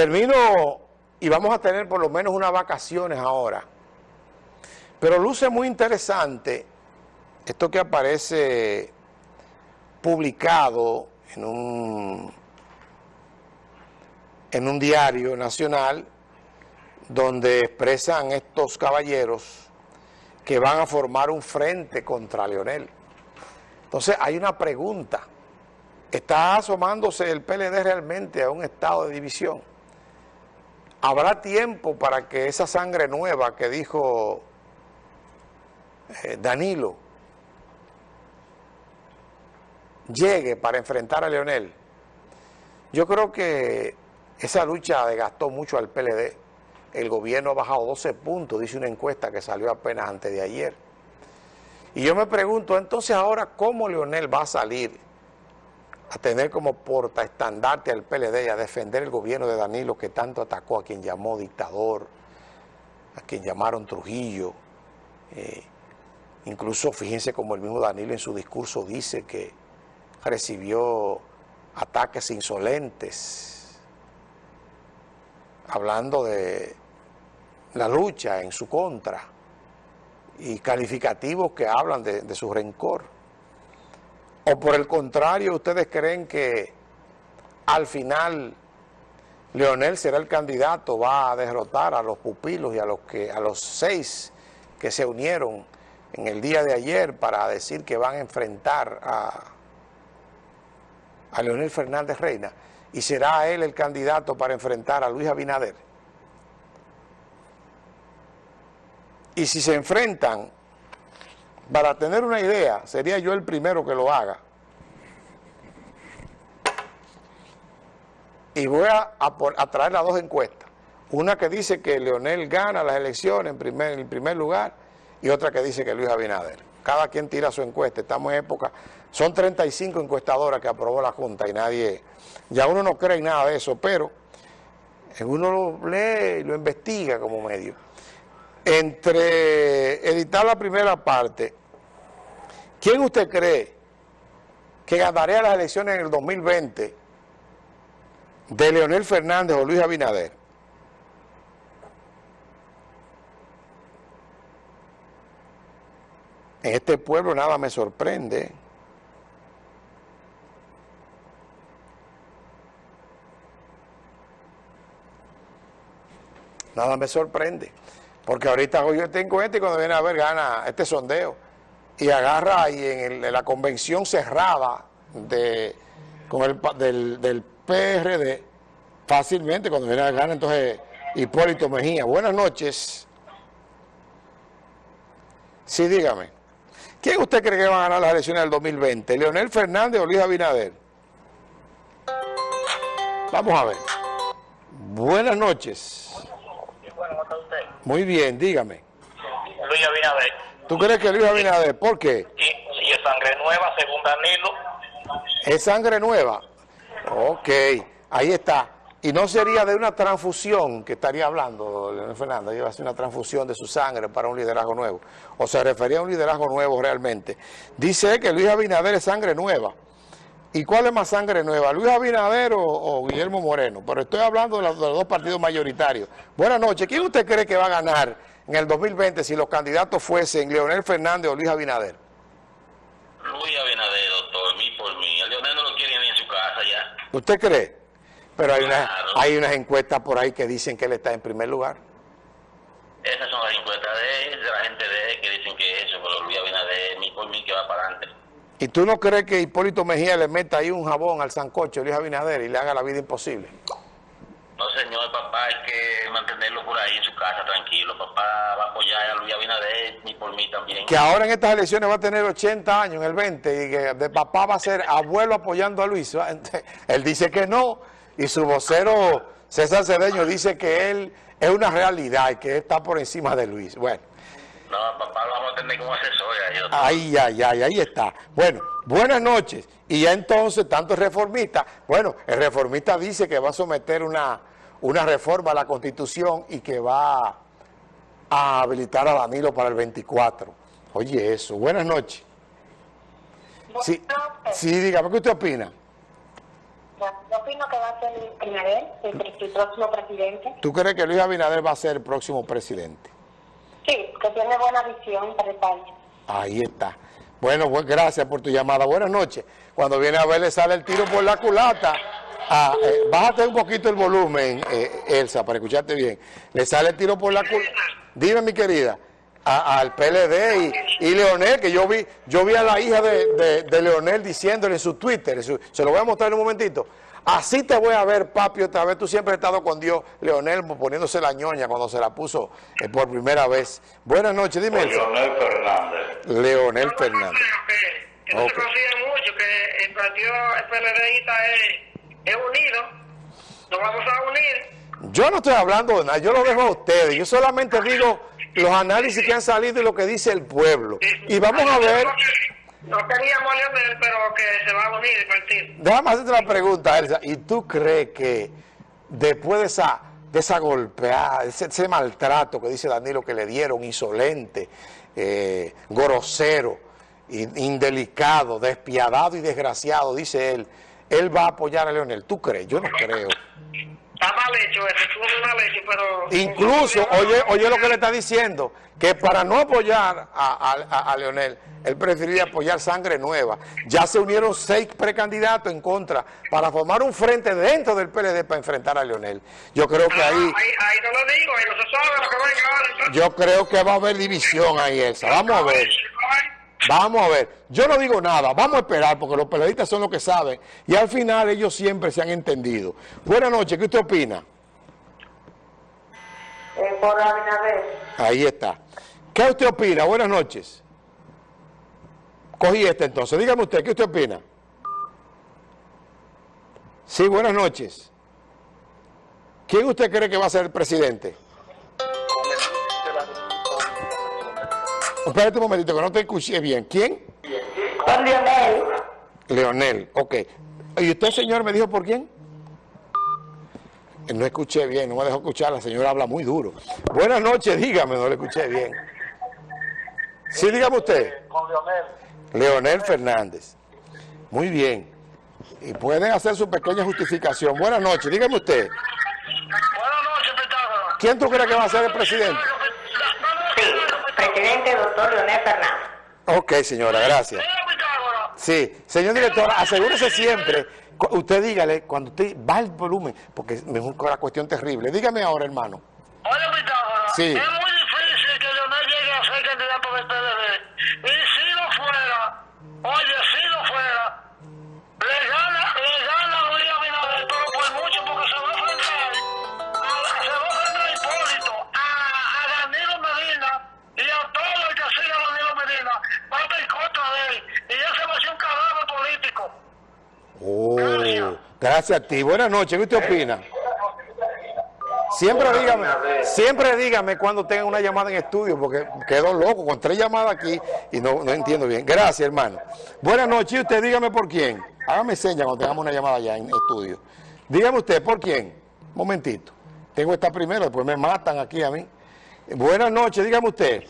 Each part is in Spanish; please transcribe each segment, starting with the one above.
Termino y vamos a tener por lo menos unas vacaciones ahora. Pero luce muy interesante esto que aparece publicado en un, en un diario nacional donde expresan estos caballeros que van a formar un frente contra Leonel. Entonces hay una pregunta, ¿está asomándose el PLD realmente a un estado de división? ¿Habrá tiempo para que esa sangre nueva que dijo eh, Danilo llegue para enfrentar a Leonel? Yo creo que esa lucha desgastó mucho al PLD. El gobierno ha bajado 12 puntos, dice una encuesta que salió apenas antes de ayer. Y yo me pregunto, entonces ahora, ¿cómo Leonel va a salir a tener como portaestandarte al PLD y a defender el gobierno de Danilo que tanto atacó a quien llamó dictador, a quien llamaron Trujillo. Eh, incluso fíjense como el mismo Danilo en su discurso dice que recibió ataques insolentes, hablando de la lucha en su contra y calificativos que hablan de, de su rencor. ¿O por el contrario ustedes creen que al final Leonel será el candidato, va a derrotar a los pupilos y a los, que, a los seis que se unieron en el día de ayer para decir que van a enfrentar a, a Leonel Fernández Reina y será él el candidato para enfrentar a Luis Abinader? Y si se enfrentan para tener una idea, sería yo el primero que lo haga. Y voy a, traer las dos encuestas. Una que dice que Leonel gana las elecciones en primer, en primer lugar y otra que dice que Luis Abinader. Cada quien tira su encuesta. Estamos en época... Son 35 encuestadoras que aprobó la Junta y nadie... Ya uno no cree en nada de eso, pero uno lo lee y lo investiga como medio. Entre editar la primera parte ¿Quién usted cree que ganaría las elecciones en el 2020 de Leonel Fernández o Luis Abinader? En este pueblo nada me sorprende. Nada me sorprende. Porque ahorita tengo este y cuando viene a ver gana este sondeo y agarra ahí en, la convención cerrada de, con el, del, PRD, fácilmente cuando viene a ganar entonces Hipólito Mejía. Buenas noches. Sí, dígame. ¿Quién usted cree que va a ganar las elecciones del 2020? ¿Leonel Fernández o Luis Abinader? Vamos a ver. Buenas noches. Muy bien, dígame. Luis Abinader. ¿Tú crees que Luis Abinader? ¿Por qué? Sí, sí, es sangre nueva, según Danilo. ¿Es sangre nueva? Ok, ahí está. Y no sería de una transfusión que estaría hablando, Leonel Fernández, iba a hacer una transfusión de su sangre para un liderazgo nuevo. O se refería a un liderazgo nuevo realmente. Dice que Luis Abinader es sangre nueva. ¿Y cuál es más sangre nueva? ¿Luis Abinader o, Guillermo Moreno? Pero estoy hablando de los, de los, dos partidos mayoritarios. Buenas noches. ¿Quién usted cree que va a ganar en el 2020 si los candidatos fuesen Leonel Fernández o Luis Abinader? Luis Abinader, doctor, mí por mí. A Leonel no lo quiere ni en su casa ya. ¿Usted cree? Pero hay, una, hay unas encuestas por ahí que dicen que él está en primer lugar. Esas son las encuestas de, de la gente de él que dicen que eso, pero Luis Abinader, mí por mí, que va para adelante. ¿Y tú no crees que Hipólito Mejía le meta ahí un jabón al sancocho Luis Abinader y le haga la vida imposible? No, señor, papá, hay que mantenerlo por ahí en su casa, tranquilo. Papá va a apoyar a Luis Abinader y por mí también. Que ahora en estas elecciones va a tener 80 años, en el 20, y que de papá va a ser abuelo apoyando a Luis. Él dice que no, y su vocero César Cedeño dice que él es una realidad y que está por encima de Luis. Bueno. No, papá lo vamos a tener como asesor. Ahí, ahí, ahí, ahí está. Bueno, buenas noches. Y ya entonces, tanto el reformista, bueno, el reformista dice que va a someter una una reforma a la Constitución y que va a habilitar a Danilo para el 24. Oye eso, buenas noches. Sí, sí dígame, ¿qué usted opina? Yo opino que va a ser Luis Abinader el, el próximo presidente. ¿Tú crees que Luis Abinader va a ser el próximo presidente? Sí, que tiene buena visión para el. Ahí está. Bueno, pues gracias por tu llamada. Buenas noches. Cuando viene a ver le sale el tiro por la culata. Ah, eh, bájate un poquito el volumen, eh, Elsa, para escucharte bien. Le sale el tiro por la culata. Dime, mi querida, a- al PLD y, Leonel, que yo vi yo vi a la hija de, de- Leonel diciéndole en su Twitter, se lo voy a mostrar en un momentito. Así te voy a ver, papi, otra vez. Tú siempre has estado con Dios, Leonel, poniéndose la ñoña cuando se la puso eh, por primera vez. Buenas noches, dime. Leonel Fernández. Leonel Fernández. Que, que no se consigue mucho, que el partido el PLDista es, es unido. Nos vamos a unir. Yo no estoy hablando de nada, yo lo dejo a ustedes. Yo solamente digo los análisis que han salido y lo que dice el pueblo. Y vamos a ver, No queríamos a Leonel, pero que se va a unir el partido. déjame hacerte una pregunta, Elsa. ¿Y tú crees que después de esa, de esa golpeada, ese, ese maltrato que dice Danilo que le dieron, insolente, eh, grosero, in- indelicado, despiadado y desgraciado, dice él, él va a apoyar a Leonel? ¿Tú crees? Yo no creo. Está mal hecho, muy mal hecho, pero... Incluso, oye, oye lo que le está diciendo, que para no apoyar a, a- a- Leonel, él preferiría apoyar sangre nueva. Ya se unieron seis precandidatos en contra para formar un frente dentro del PLD para enfrentar a Leonel. Yo creo que ahí, Ahí, ahí no lo digo, ahí no se sabe lo que yo creo que va a haber división ahí, Elsa. Vamos a ver. Vamos a ver, yo no digo nada, vamos a esperar porque los periodistas son los que saben y al final ellos siempre se han entendido. Buenas noches, ¿qué usted opina? Eh, por Abinader. Ahí está. ¿Qué usted opina? Buenas noches. Cogí este entonces. Dígame usted, ¿qué usted opina? Sí, buenas noches. ¿Quién usted cree que va a ser el presidente? Espérate un momentito, que no te escuché bien. ¿Quién? Con Lionel. Leonel, ok. ¿Y usted, señor, me dijo por quién? No escuché bien, no me dejó escuchar, la señora habla muy duro. Buenas noches, dígame, no le escuché bien. Sí, dígame usted. Con Leonel. Leonel Fernández. Muy bien. Y pueden hacer su pequeña justificación. Buenas noches, dígame usted. Buenas noches, Pitágoras. ¿Quién tú crees que va a ser el presidente? Presidente doctor Leonel Fernández. Ok, señora, gracias. Sí, señor director, asegúrese siempre, usted dígale, cuando usted va al volumen, porque es una cuestión terrible. Dígame ahora, hermano. Oye, Pitágoras, Sí. Gracias a ti. Buenas noches, ¿qué usted opina? Siempre dígame, siempre dígame cuando tenga una llamada en estudio, porque quedo loco con tres llamadas aquí y no, no entiendo bien. Gracias, hermano. Buenas noches, y usted dígame por quién. Hágame señas cuando tengamos una llamada ya en estudio. Dígame usted por quién. Momentito. Tengo esta primero, después me matan aquí a mí. Buenas noches, dígame usted.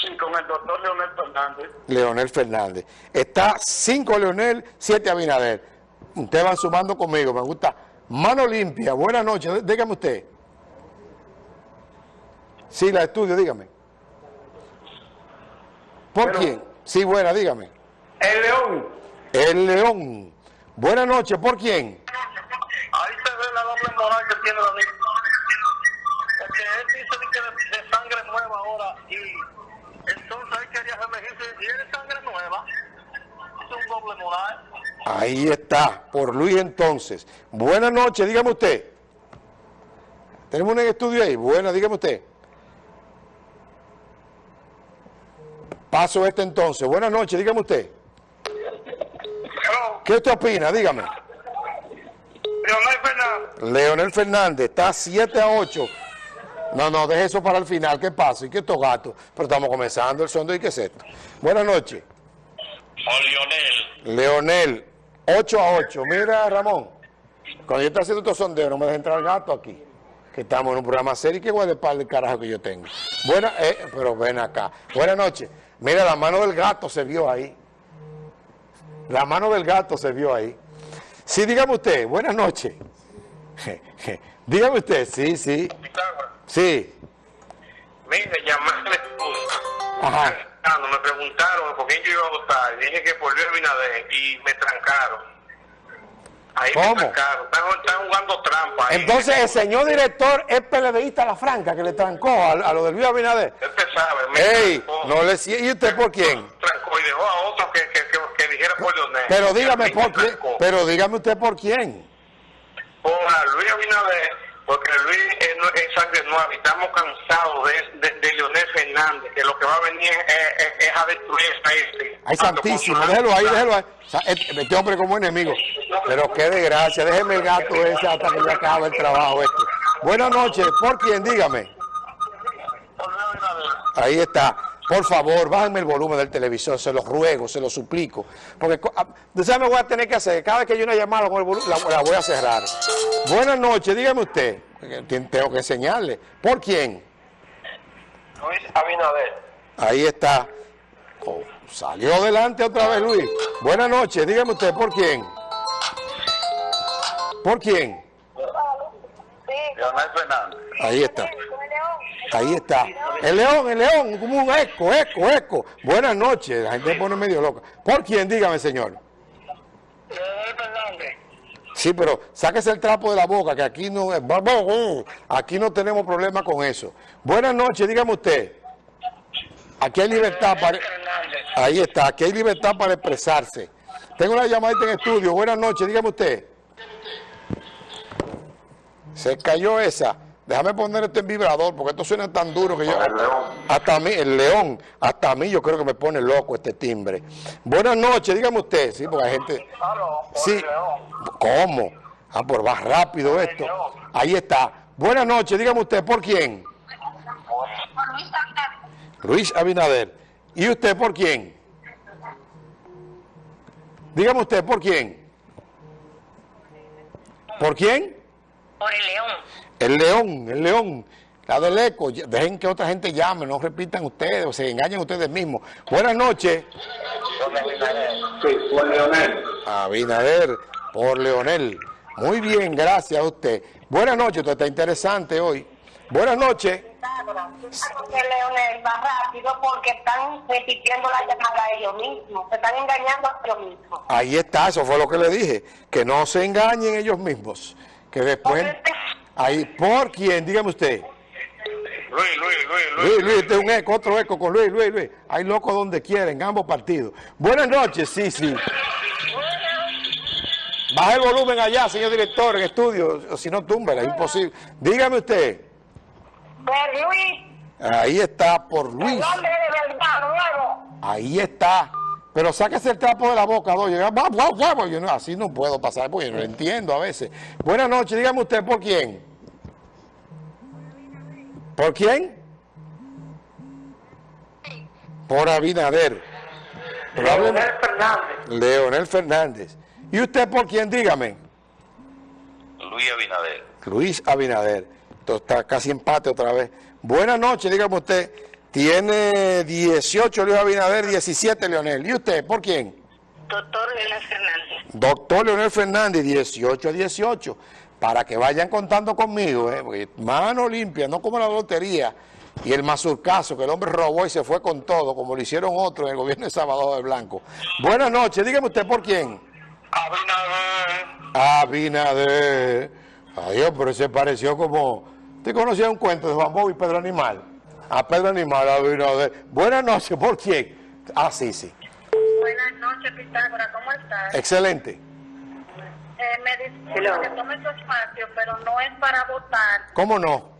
Sí, con el doctor Leonel Fernández. Leonel Fernández. Está 5 Leonel, 7 Abinader. Ustedes van sumando conmigo, me gusta. Mano limpia, buenas noches, dí- dígame usted. Sí, la estudio, dígame. ¿Por quién? Sí, buena, dígame. El León. El León. Buenas noches, ¿por quién? Ahí se ve la doble moral que tiene Danilo. Porque él dice que de, sangre nueva ahora y entonces él quería reelegirse y él es sangre nueva. Es un doble moral. Ahí está, por Luis entonces. Buenas noches, dígame usted. Tenemos un estudio ahí. Buenas, dígame usted. Paso este entonces. Buenas noches, dígame usted. Hello, ¿Qué usted opina? Dígame. Leonel Fernández. Leonel Fernández está 7 a 8. No, no, deje eso para el final. ¿Qué pasa? ¿Y qué estos gatos? Pero estamos comenzando el sondeo. ¿Y qué es esto? Buenas noches. O Leonel. Leonel, 8 a 8. Mira, Ramón, cuando yo estoy haciendo estos sondeos, no me deja entrar el gato aquí. Que estamos en un programa serio y a para el carajo que yo tengo. Buena, eh, pero ven acá. Buenas noches. Mira, la mano del gato se vio ahí. La mano del gato se vio ahí. Sí, dígame usted, buenas noches. dígame usted, sí, sí. Sí. Mire, llamarle Ajá. Me preguntaron por quién yo iba a votar, dije que por Luis Abinader y me trancaron. Ahí ¿Cómo? me trancaron. Están, están jugando trampa. ahí. Entonces el señor director es PLDista la franca que le trancó a, a lo del Luis Abinader. Usted sabe, me Ey, trancó, no le ¿y usted por quién? trancó y dejó a otro que, que, que, que dijera por Leonel. Pero dígame por quién, pero dígame usted por quién. Por Luis Abinader, porque Luis es, es sangre nueva y estamos cansados de, de, de Leonel Fernández, que lo que va a venir es, es- es a destruir país. Ay, santísimo, déjelo ahí, déjelo ahí. Sea, Este hombre como enemigo. Pero qué desgracia, déjeme el gato ese hasta que le acabe el trabajo este. Buenas noches, ¿por quién? Dígame. Ahí está. Por favor, bájenme el volumen del televisor, se los ruego, se los suplico. Porque, co- ah, ¿sabes me voy a tener que hacer? Cada vez que hay una llamada con el volumen, la, la voy a cerrar. Buenas noches, dígame usted. te- Tengo que enseñarle. ¿Por quién? Luis Abinader. Ahí está. Oh, salió adelante otra vez, Luis. Buenas noches, dígame usted, ¿por quién? ¿Por quién? Leonel Fernández. Ahí está. Ahí está. El león, el león, como un eco, eco, eco. Buenas noches, la gente pone medio loca. ¿Por quién? Dígame, señor. Sí, pero sáquese el trapo de la boca, que aquí no es... Aquí no tenemos problema con eso. Buenas noches, dígame usted. Aquí hay libertad para... Ahí está, aquí hay libertad para expresarse. Tengo una llamadita en estudio. Buenas noches, dígame usted. Se cayó esa. Déjame poner esto en vibrador, porque esto suena tan duro que yo... El león. Hasta a mí, el león, hasta a mí yo creo que me pone loco este timbre. Buenas noches, dígame usted. Sí, porque hay gente... Sí. ¿Cómo? Ah, por más rápido esto. Ahí está. Buenas noches, dígame usted, ¿por quién? Luis Abinader. ¿Y usted por quién? Dígame usted, ¿por quién? ¿Por quién? Por el león. El león, el león. La del eco. Dejen que otra gente llame, no repitan ustedes o se engañen ustedes mismos. Buenas noches. Sí, por Leonel. Abinader por Leonel. Muy bien, gracias a usted. Buenas noches, esto está interesante hoy. Buenas noches. Que Leonel va rápido porque están repitiendo la llamada a ellos mismos. Se están engañando a ellos mismos. Ahí está, eso fue lo que le dije. Que no se engañen ellos mismos. Que después... Ahí, ¿por quién? Dígame usted. Luis, Luis, Luis, Luis. Luis, Luis, este es un eco, otro eco con Luis, Luis, Luis. Hay locos donde quieren, en ambos partidos. Buenas noches, sí, sí. Baja el volumen allá, señor director, en estudio, o si no, túmbela, es imposible. Dígame usted. Pero Luis, Ahí está, por el Luis. hombre de verdad, nuevo. Ahí está. Pero sáquese el trapo de la boca, vamos. Yo no, así no puedo pasar, porque yo no lo entiendo a veces. Buenas noches, dígame usted, ¿por quién? ¿Por quién? Por Abinader. Leonel Fernández. Leonel Fernández. ¿Y usted por quién? Dígame. Luis Abinader. Luis Abinader. Esto está casi empate otra vez. Buenas noches, dígame usted. Tiene 18 Luis Abinader, 17 Leonel. ¿Y usted por quién? Doctor Leonel Fernández. Doctor Leonel Fernández, 18 a 18. Para que vayan contando conmigo, ¿eh? Porque mano limpia, no como la lotería. Y el mazurcazo, que el hombre robó y se fue con todo, como lo hicieron otros en el gobierno de Salvador de Blanco. Buenas noches, dígame usted por quién. Abinader. Abinader. Adiós, pero se pareció como... ¿Usted conocía un cuento de Juan Bobo y Pedro Animal? A Pedro Animal, Abinader. Buenas noches, ¿por quién? Ah, sí, sí. Buenas noches, Pitágoras, ¿cómo estás? Excelente. Eh, me disculpo que tome su espacio, pero no es para votar. ¿Cómo no?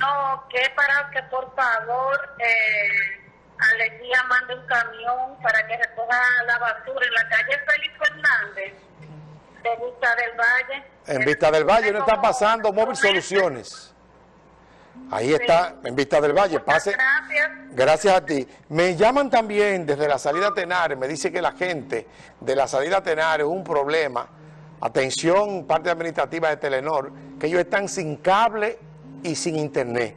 No, que es para que por favor eh, Alegría mande un camión para que recoja la basura en la calle Félix Fernández de Vista del Valle. En Vista del Valle no está pasando Móvil Soluciones. Ahí está, en Vista del Valle. Pase. Gracias. Gracias a ti. Me llaman también desde la salida Tenares, me dice que la gente de la salida Tenares un problema. Atención, parte administrativa de Telenor, que ellos están sin cable y sin internet.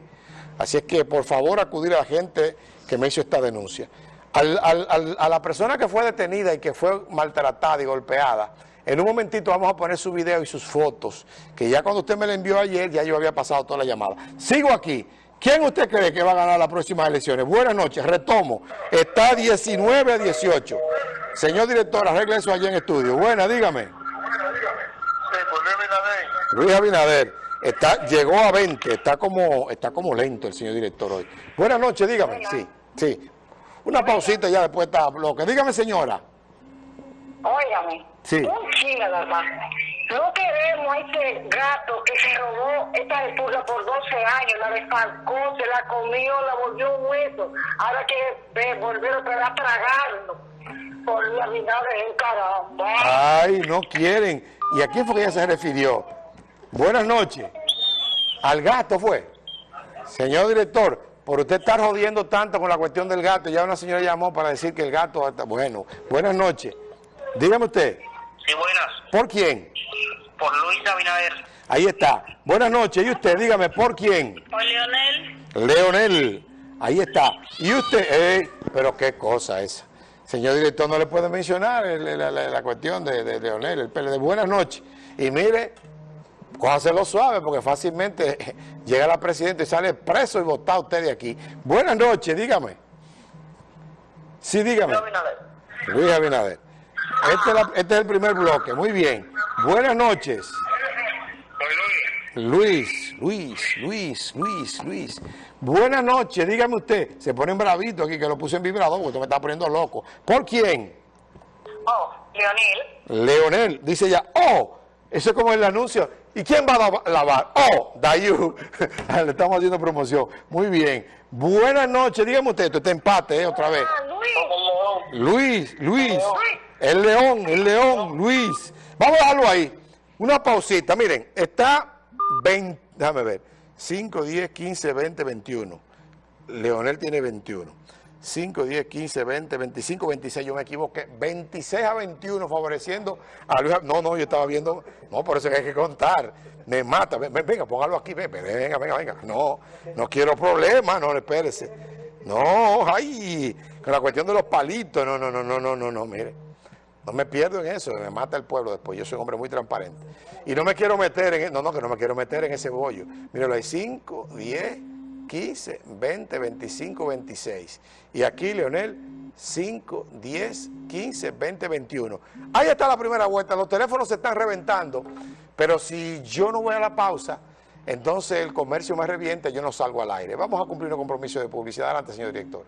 Así es que por favor acudir a la gente que me hizo esta denuncia. Al- al- al- a la persona que fue detenida y que fue maltratada y golpeada, En un momentito vamos a poner su video y sus fotos, que ya cuando usted me la envió ayer, ya yo había pasado toda la llamada. Sigo aquí. ¿Quién usted cree que va a ganar las próximas elecciones? Buenas noches, retomo. Está 19 a 18. Señor director, arregle eso allí en estudio. Buena, dígame. Sí, pues Luis Abinader. Luis Abinader está, llegó a 20, está como, está como lento el señor director hoy. Buenas noches, dígame. Sí, sí. Una pausita ya después está bloque. Dígame, señora. Óigame, Sí. un chile nada más. No queremos a ese gato que se robó esta lechuga por 12 años, la desfalcó, se la comió, la volvió un hueso. Ahora que volver otra vez a tragarlo. Por la vida de caramba. Ay, no quieren. ¿Y a quién fue que ella se refirió? Buenas noches. Al gato fue. Señor director, por usted estar jodiendo tanto con la cuestión del gato, ya una señora llamó para decir que el gato está... Bueno, buenas noches. Dígame usted, Sí, buenas. ¿por quién? Por Luis Abinader. Ahí está. Buenas noches. ¿Y usted? Dígame, ¿por quién? Por Leonel. Leonel. Ahí está. ¿Y usted? Pero qué cosa esa. Señor director, no le puede mencionar el- la, la- la cuestión de, de Leonel, el PLD. Buenas noches. Y mire, cójaselo suave porque fácilmente llega la presidenta y sale preso y votado usted de aquí. Buenas noches, dígame. Sí, dígame. Abinader. Luis Abinader. Este es, la- este es el primer bloque. Muy bien. Buenas noches. Luis. Luis, Luis, Luis, Luis, Luis. Buenas noches, dígame usted. Se ponen bravito aquí que lo puse en vibrador porque usted me está poniendo loco. ¿Por quién? Oh, Leonel. Leonel. Dice ya, oh, eso es como el anuncio. ¿Y quién va a lava- lavar? Oh, Dayu. Le estamos haciendo promoción. Muy bien. Buenas noches, dígame usted. Esto está empate, ¿eh? Otra vez. Ah, Luis. Luis, Luis, el león, el león, Luis. Vamos a dejarlo ahí. Una pausita, miren, está 20, déjame ver, 5, 10, 15, 20, 21. Leonel tiene 21. 5, 10, 15, 20, 25, 26, yo me equivoqué. 26 a 21 favoreciendo a Luis. No, no, yo estaba viendo, no, por eso es que hay que contar. Me mata, ven, ven, venga, póngalo aquí, ven, ven, venga, venga, venga. No, no quiero problemas, no, espérese. No, ay, con la cuestión de los palitos, no, no, no, no, no, no, no, mire. No me pierdo en eso, me mata el pueblo después. Yo soy un hombre muy transparente. Y no me quiero meter en, no, no, que no me quiero meter en ese bollo. Míralo, hay 5, 10, 15, 20, 25, 26. Y aquí, Leonel, 5, 10, 15, 20, 21. Ahí está la primera vuelta. Los teléfonos se están reventando. Pero si yo no voy a la pausa, entonces el comercio me revienta y yo no salgo al aire. Vamos a cumplir un compromiso de publicidad. Adelante, señor director.